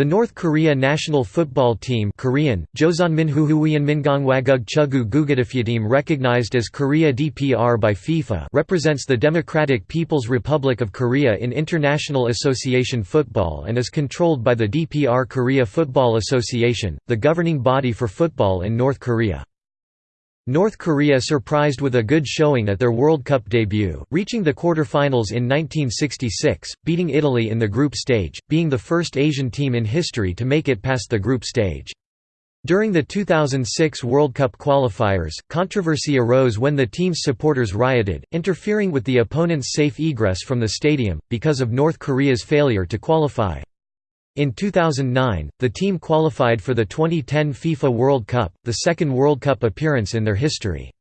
The North Korea national football team Korean, recognized as Korea DPR by FIFA represents the Democratic People's Republic of Korea in International Association Football and is controlled by the DPR Korea Football Association, the governing body for football in North Korea. North Korea surprised with a good showing at their World Cup debut, reaching the quarter-finals in 1966, beating Italy in the group stage, being the first Asian team in history to make it past the group stage. During the 2006 World Cup qualifiers, controversy arose when the team's supporters rioted, interfering with the opponent's safe egress from the stadium, because of North Korea's failure to qualify. In 2009, the team qualified for the 2010 FIFA World Cup, the second World Cup appearance in their history.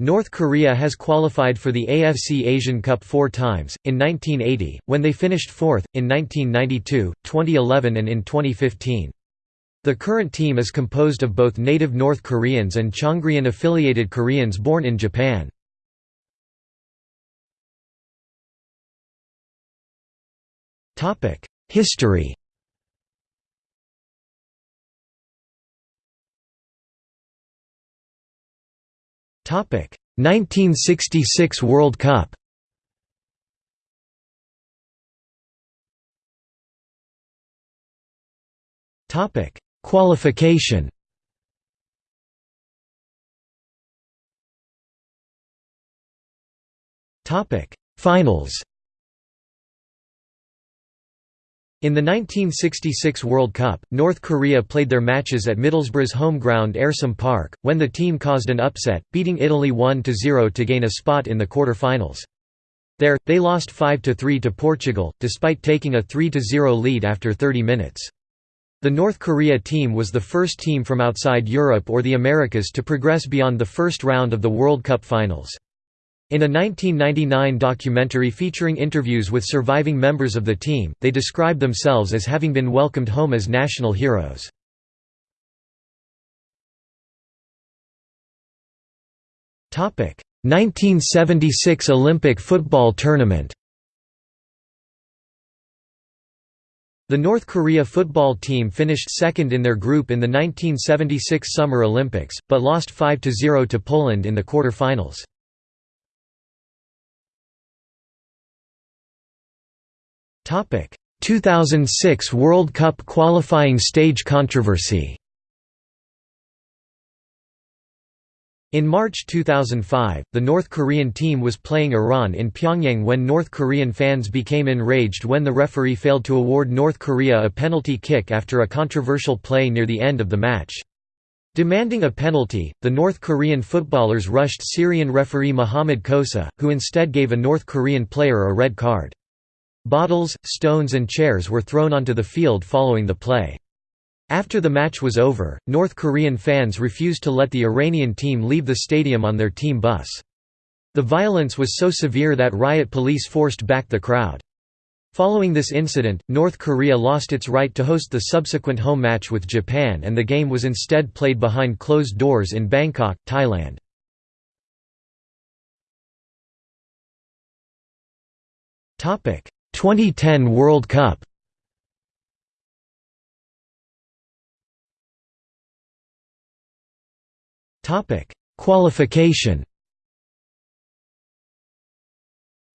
North Korea has qualified for the AFC Asian Cup four times, in 1980, when they finished fourth, in 1992, 2011 and in 2015. The current team is composed of both native North Koreans and Chongryon-affiliated Koreans born in Japan. History 1966 World Cup. Topic Qualification. Topic Finals. In the 1966 World Cup, North Korea played their matches at Middlesbrough's home ground Ayresome Park, when the team caused an upset, beating Italy 1–0 to gain a spot in the quarter-finals. There, they lost 5–3 to Portugal, despite taking a 3–0 lead after 30 minutes. The North Korea team was the first team from outside Europe or the Americas to progress beyond the first round of the World Cup finals. In a 1999 documentary featuring interviews with surviving members of the team, they described themselves as having been welcomed home as national heroes. Topic: 1976 Olympic football tournament. The North Korea football team finished second in their group in the 1976 Summer Olympics, but lost 5–0 to Poland in the quarter-finals. 2006 World Cup qualifying stage controversy In March 2005, the North Korean team was playing Iran in Pyongyang when North Korean fans became enraged when the referee failed to award North Korea a penalty kick after a controversial play near the end of the match. Demanding a penalty, the North Korean footballers rushed Syrian referee Mohammad Kousa, who instead gave a North Korean player a red card. Bottles, stones and chairs were thrown onto the field following the play. After the match was over, North Korean fans refused to let the Iranian team leave the stadium on their team bus. The violence was so severe that riot police forced back the crowd. Following this incident, North Korea lost its right to host the subsequent home match with Japan and the game was instead played behind closed doors in Bangkok, Thailand. 2010 World Cup Topic: Qualification.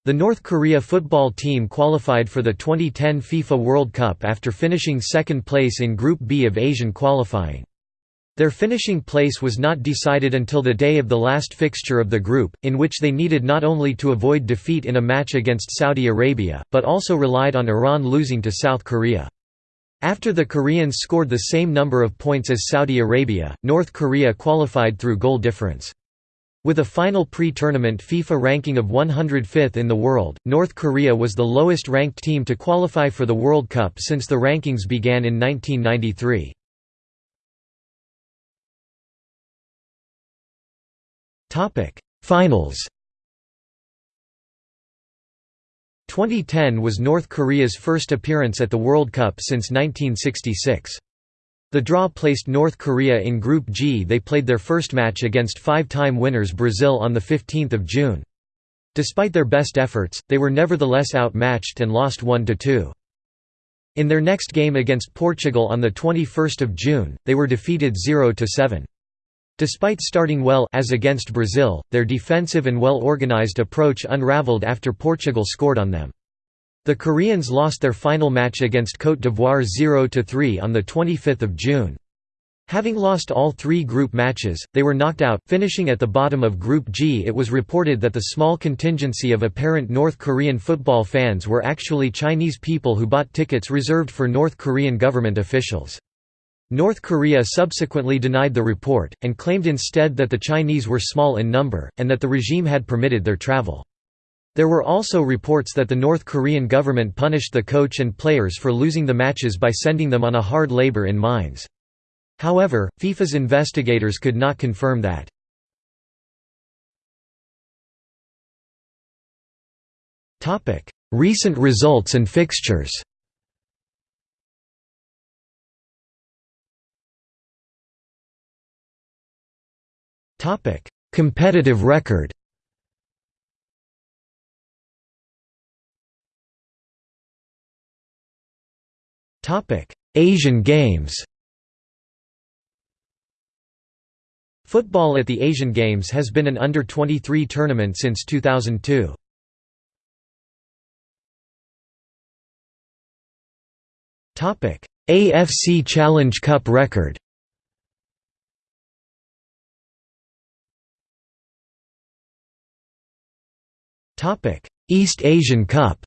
The North Korea football team qualified for the 2010 FIFA World Cup after finishing second place in Group B of Asian qualifying. Their finishing place was not decided until the day of the last fixture of the group, in which they needed not only to avoid defeat in a match against Saudi Arabia, but also relied on Iran losing to South Korea. After the Koreans scored the same number of points as Saudi Arabia, North Korea qualified through goal difference. With a final pre-tournament FIFA ranking of 105th in the world, North Korea was the lowest ranked team to qualify for the World Cup since the rankings began in 1993. Topic: Finals. 2010 was North Korea's first appearance at the World Cup since 1966. The draw placed North Korea in Group G. They played their first match against five-time winners Brazil on the 15th of June. Despite their best efforts, they were nevertheless outmatched and lost 1–2. In their next game against Portugal on 21 June, they were defeated 0–7. Despite starting well as against Brazil, their defensive and well-organized approach unraveled after Portugal scored on them. The Koreans lost their final match against Côte d'Ivoire 0–3 on 25 June. Having lost all three group matches, they were knocked out, finishing at the bottom of Group G. It was reported that the small contingency of apparent North Korean football fans were actually Chinese people who bought tickets reserved for North Korean government officials. North Korea subsequently denied the report, and claimed instead that the Chinese were small in number, and that the regime had permitted their travel. There were also reports that the North Korean government punished the coach and players for losing the matches by sending them on a hard labor in mines. However, FIFA's investigators could not confirm that. Recent results and fixtures Competitive record. Asian Games. Football at the Asian Games has been an under-23 tournament since 2002. AFC Challenge Cup record East Asian Cup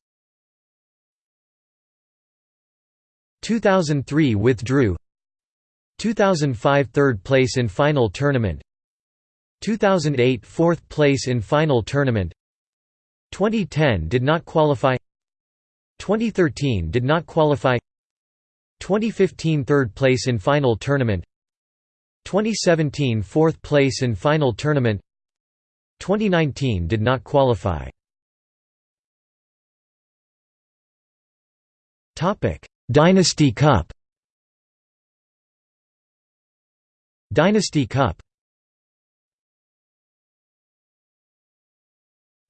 2003 withdrew 2005 third place in final tournament 2008 fourth place in final tournament 2010 did not qualify 2013 did not qualify 2015 third place in final tournament 2017 fourth place in final tournament 2019 did not qualify Dynasty Cup Dynasty Cup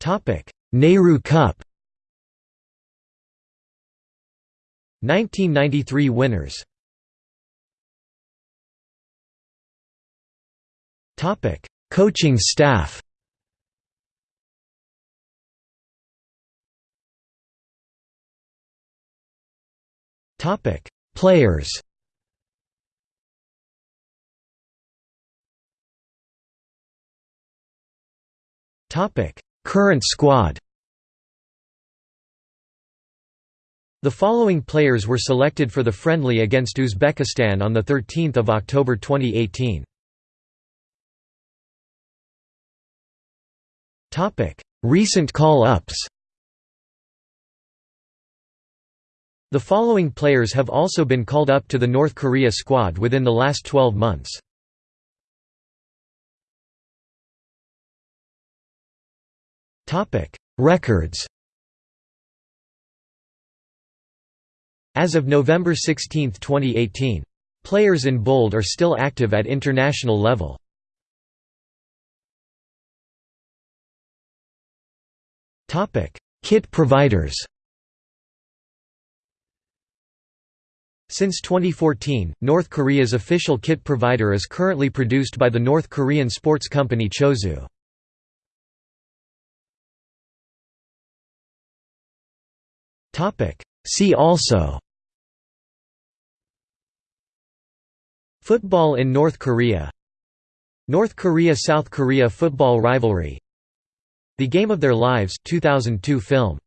Topic Nehru Cup 1993 winners Topic: Coaching staff. Topic: Players. Topic: Current squad. The following players were selected for the friendly against Uzbekistan on 13 October 2018. Recent call-ups The following players have also been called up to the North Korea squad within the last 12 months. Records As of November 16, 2018. Players in bold are still active at international level. Kit providers Since 2014, North Korea's official kit provider is currently produced by the North Korean sports company Chosu. See also Football in North Korea North Korea–South Korea football rivalry The Game of Their Lives 2002 film